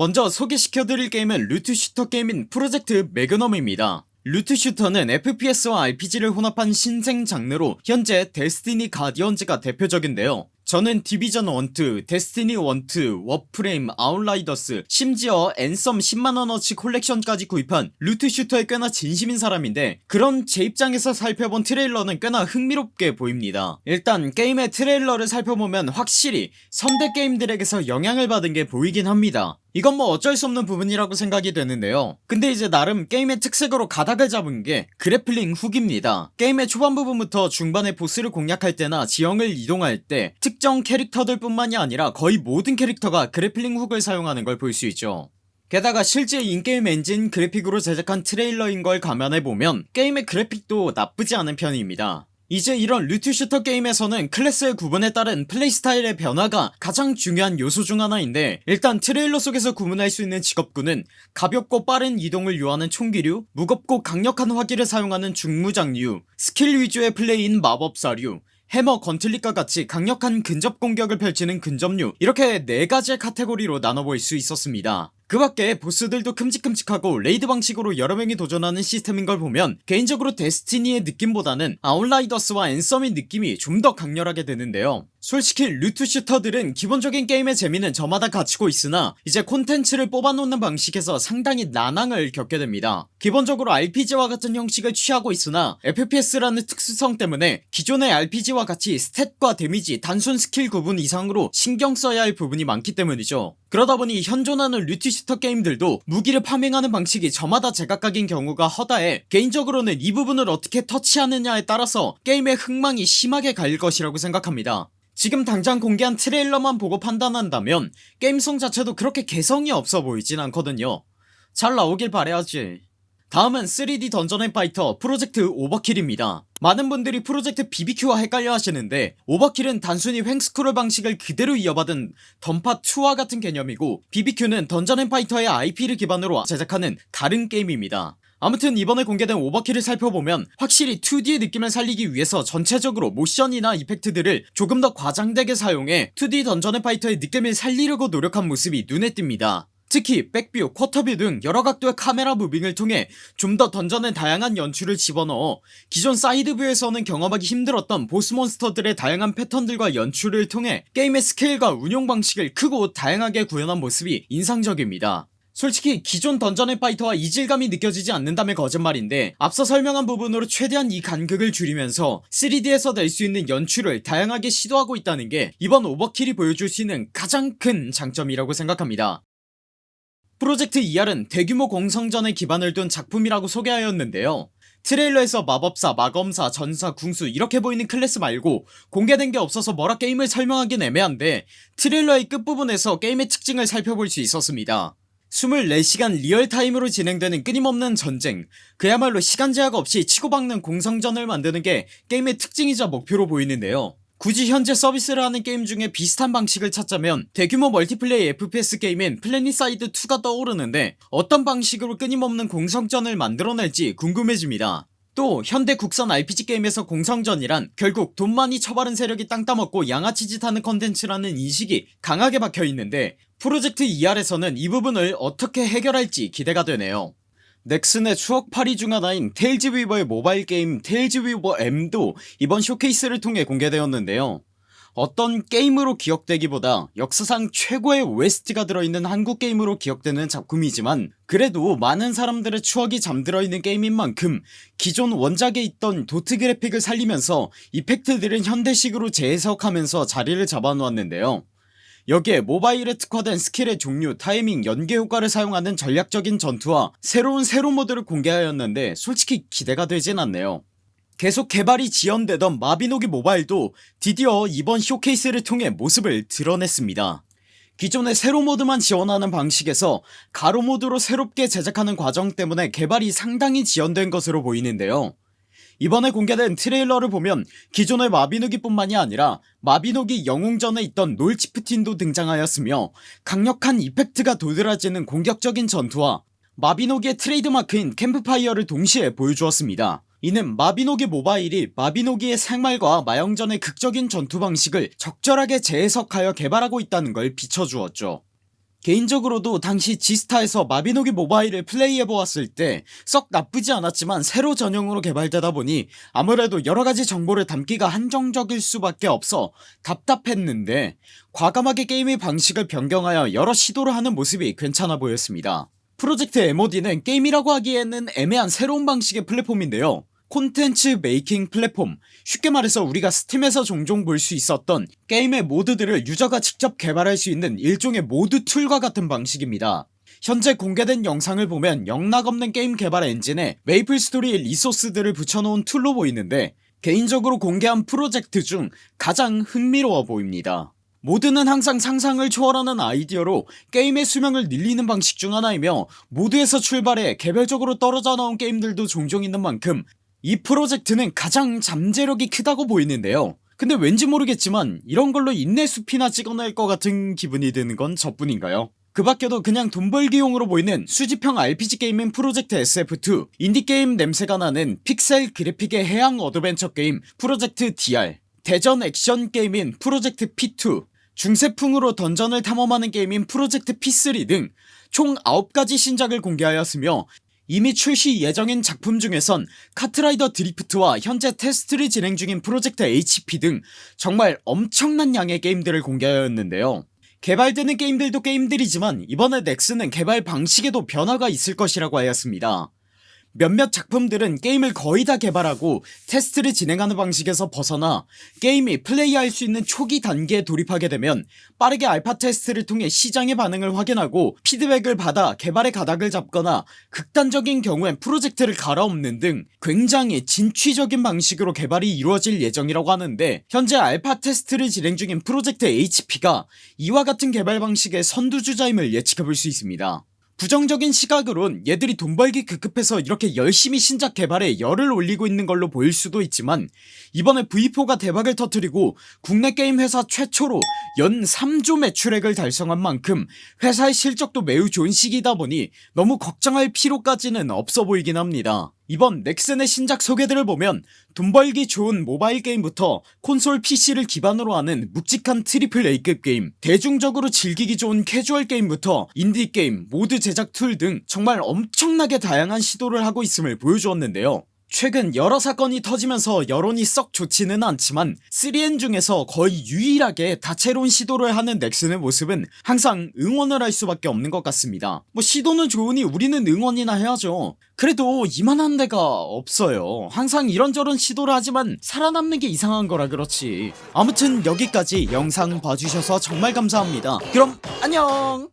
먼저 소개시켜드릴 게임은 loot shooter 게임인 프로젝트 매그넘입니다. loot shooter는 FPS와 RPG를 혼합한 신생 장르로 현재 데스티니 가디언즈가 대표적인데요. 저는 디비전 1, 데스티니 1, 워프레임, 아웃라이더스 심지어 앤썸 10만원어치 콜렉션까지 구입한 loot shooter에 꽤나 진심인 사람인데 그런 제 입장에서 살펴본 트레일러는 꽤나 흥미롭게 보입니다. 일단 게임의 트레일러를 살펴보면 확실히 선대 게임들에게서 영향을 받은 게 보이긴 합니다 이건 뭐 어쩔 수 없는 부분이라고 생각이 되는데요. 근데 이제 나름 게임의 특색으로 가닥을 잡은 게 grappling hook입니다. 게임의 초반 부분부터 중반에 보스를 공략할 때나 지형을 이동할 때 특정 캐릭터들 뿐만이 아니라 거의 모든 캐릭터가 grappling hook을 사용하는 걸 볼 수 있죠. 게다가 실제 in-game 엔진 그래픽으로 제작한 트레일러인 걸 감안해보면 게임의 그래픽도 나쁘지 않은 편입니다 이제 이런 loot shooter 게임에서는 클래스의 구분에 따른 플레이 스타일의 변화가 가장 중요한 요소 중 하나인데 일단 트레일러 속에서 구분할 수 있는 직업군은 가볍고 빠른 이동을 요하는 총기류 무겁고 강력한 화기를 사용하는 중무장류 스킬 위주의 플레이인 마법사류 해머 gauntlet과 같이 강력한 근접 공격을 펼치는 근접류 이렇게 4가지의 카테고리로 나눠볼 수 있었습니다 그 밖에 보스들도 큼직큼직하고 raid 방식으로 여러 명이 도전하는 시스템인걸 보면 개인적으로 데스티니의 느낌보다는 아웃라이더스와 앤썸의 느낌이 좀 더 강렬하게 되는데요 솔직히 loot shooter들은 기본적인 게임의 재미는 저마다 갖추고 있으나 이제 콘텐츠를 뽑아놓는 방식에서 상당히 난항을 겪게 됩니다. 기본적으로 RPG와 같은 형식을 취하고 있으나 FPS라는 특수성 때문에 기존의 RPG와 같이 stat과 데미지 단순 스킬 구분 이상으로 신경 써야 할 부분이 많기 때문이죠. 그러다보니 현존하는 loot shooter 게임들도 무기를 farming하는 방식이 저마다 제각각인 경우가 허다해 개인적으로는 이 부분을 어떻게 터치하느냐에 따라서 게임의 흥망이 심하게 갈릴 것이라고 생각합니다 지금 당장 공개한 트레일러만 보고 판단한다면 게임성 자체도 그렇게 개성이 없어 보이진 않거든요. 잘 나오길 바래야지. 다음은 3D 던전 앤 파이터 프로젝트 오버킬입니다. 많은 분들이 프로젝트 BBQ와 헷갈려 하시는데 오버킬은 단순히 횡scroll 방식을 그대로 이어받은 던파2와 같은 개념이고 BBQ는 던전 앤 파이터의 IP를 기반으로 제작하는 다른 게임입니다 아무튼 이번에 공개된 오버킬을 살펴보면 확실히 2D의 느낌을 살리기 위해서 전체적으로 모션이나 effect들을 조금 더 과장되게 사용해 2D 던전 앤 파이터의 느낌을 살리려고 노력한 모습이 눈에 띕니다. 특히 back view, quarter view 등 여러 각도의 카메라 moving을 통해 좀 더 던전의 다양한 연출을 집어넣어 기존 side view에서는 경험하기 힘들었던 보스 몬스터들의 다양한 패턴들과 연출을 통해 게임의 스케일과 운용 방식을 크고 다양하게 구현한 모습이 인상적입니다 솔직히 기존 던전 앤 파이터와 이질감이 느껴지지 않는다면 거짓말인데 앞서 설명한 부분으로 최대한 이 간극을 줄이면서 3D에서 낼 수 있는 연출을 다양하게 시도하고 있다는 게 이번 오버킬이 보여줄 수 있는 가장 큰 장점이라고 생각합니다. 프로젝트 ER은 대규모 공성전에 기반을 둔 작품이라고 소개하였는데요. 트레일러에서 마법사, 마검사, 전사, 궁수 이렇게 보이는 클래스 말고 공개된 게 없어서 뭐라 게임을 설명하긴 애매한데 트레일러의 끝부분에서 게임의 특징을 살펴볼 수 있었습니다 24시간 real-time으로 진행되는 끊임없는 전쟁. 그야말로 시간 제약 없이 치고박는 공성전을 만드는 게 게임의 특징이자 목표로 보이는데요. 굳이 현재 서비스를 하는 게임 중에 비슷한 방식을 찾자면 대규모 multiplay FPS 게임인 플래닛사이드2가 떠오르는데 어떤 방식으로 끊임없는 공성전을 만들어낼지 궁금해집니다 또 현대 국산 RPG 게임에서 공성전이란 결국 돈 많이 처바른 세력이 땅 따먹고 양아치 짓하는 컨텐츠라는 인식이 강하게 박혀있는데 프로젝트 ER에서는 이 부분을 어떻게 해결할지 기대가 되네요. 넥슨의 추억팔이 중 하나인 테일즈 위버의 모바일 게임 테일즈 위버 M도 이번 쇼케이스를 통해 공개되었는데요 어떤 게임으로 기억되기보다 역사상 최고의 OST가 들어있는 한국 게임으로 기억되는 작품이지만 그래도 많은 사람들의 추억이 잠들어있는 게임인 만큼 기존 원작에 있던 도트 그래픽을 살리면서 effect들은 현대식으로 재해석하면서 자리를 잡아놓았는데요. 여기에 모바일에 특화된 스킬의 종류 타이밍 연계 효과를 사용하는 전략적인 전투와 새로운 세로 모드를 공개하였는데 솔직히 기대가 되진 않네요 계속 개발이 지연되던 마비노기 모바일도 드디어 이번 쇼케이스를 통해 모습을 드러냈습니다. 기존의 세로 모드만 지원하는 방식에서 가로 모드로 새롭게 제작하는 과정 때문에 개발이 상당히 지연된 것으로 보이는데요. 이번에 공개된 트레일러를 보면 기존의 마비노기 뿐만이 아니라 마비노기 영웅전에 있던 놀치프틴도 등장하였으며 강력한 effect가 도드라지는 공격적인 전투와 마비노기의 트레이드마크인 캠프파이어를 동시에 보여주었습니다 이는 마비노기 모바일이 마비노기의 생활과 마영전의 극적인 전투 방식을 적절하게 재해석하여 개발하고 있다는 걸 비춰주었죠. 개인적으로도 당시 지스타에서 마비노기 모바일을 플레이해보았을 때 썩 나쁘지 않았지만 세로 전용으로 개발되다 보니 아무래도 여러가지 정보를 담기가 한정적일 수밖에 없어 답답했는데 과감하게 게임의 방식을 변경하여 여러 시도를 하는 모습이 괜찮아 보였습니다 프로젝트 MOD는 게임이라고 하기에는 애매한 새로운 방식의 플랫폼인데요. 콘텐츠 making 플랫폼 쉽게 말해서 우리가 스팀에서 종종 볼 수 있었던 게임의 mod들을 유저가 직접 개발할 수 있는 일종의 mod tool과 같은 방식입니다. 현재 공개된 영상을 보면 영락없는 게임 개발 엔진에 메이플 스토리의 resource들을 붙여놓은 tool로 보이는데 개인적으로 공개한 프로젝트 중 가장 흥미로워 보입니다 mod는 항상 상상을 초월하는 아이디어로 게임의 수명을 늘리는 방식 중 하나이며 mod에서 출발해 개별적으로 떨어져 나온 게임들도 종종 있는 만큼 이 프로젝트는 가장 잠재력이 크다고 보이는데요. 근데 왠지 모르겠지만 이런 걸로 인내숲이나 찍어낼 것 같은 기분이 드는 건 저뿐인가요? 그 밖에도 그냥 돈 벌기용으로 보이는 수집형 RPG 게임인 프로젝트 SF2 인디게임 냄새가 나는 픽셀 그래픽의 해양 어드벤처 게임 프로젝트 DR 대전 액션 게임인 프로젝트 P2 중세풍으로 던전을 탐험하는 게임인 프로젝트 P3 등 총 9가지 신작을 공개하였으며 이미 출시 예정인 작품 중에선 카트라이더 드리프트와 현재 테스트를 진행 중인 프로젝트 HP 등 정말 엄청난 양의 게임들을 공개하였는데요. 개발되는 게임들도 게임들이지만 이번에 넥슨은 개발 방식에도 변화가 있을 것이라고 하였습니다 몇몇 작품들은 게임을 거의 다 개발하고 테스트를 진행하는 방식에서 벗어나 게임이 플레이할 수 있는 초기 단계에 돌입하게 되면 빠르게 알파 테스트를 통해 시장의 반응을 확인하고 피드백을 받아 개발의 가닥을 잡거나 극단적인 경우엔 프로젝트를 갈아엎는 등 굉장히 진취적인 방식으로 개발이 이루어질 예정이라고 하는데 현재 알파 테스트를 진행 중인 프로젝트 HP가 이와 같은 개발 방식의 선두주자임을 예측해볼 수 있습니다 부정적인 시각으론 얘들이 돈 벌기 급급해서 이렇게 열심히 신작 개발에 열을 올리고 있는 걸로 보일 수도 있지만 이번에 V4가 대박을 터뜨리고 국내 게임 회사 최초로 연 3조 매출액을 달성한 만큼 회사의 실적도 매우 좋은 시기다 보니 너무 걱정할 필요까지는 없어 보이긴 합니다 이번 넥슨의 신작 소개들을 보면 돈 벌기 좋은 모바일 게임부터 콘솔 PC를 기반으로 하는 묵직한 triple A급 게임 대중적으로 즐기기 좋은 캐주얼 게임부터 인디게임 mod 제작 tool 등 정말 엄청나게 다양한 시도를 하고 있음을 보여주었는데요 최근 여러 사건이 터지면서 여론이 썩 좋지는 않지만 3N 중에서 거의 유일하게 다채로운 시도를 하는 넥슨의 모습은 항상 응원을 할 수밖에 없는 것 같습니다. 뭐 시도는 좋으니 우리는 응원이나 해야죠. 그래도 이만한 데가 없어요. 항상 이런저런 시도를 하지만 살아남는 게 이상한 거라 그렇지. 아무튼 여기까지 영상 봐주셔서 정말 감사합니다. 그럼 안녕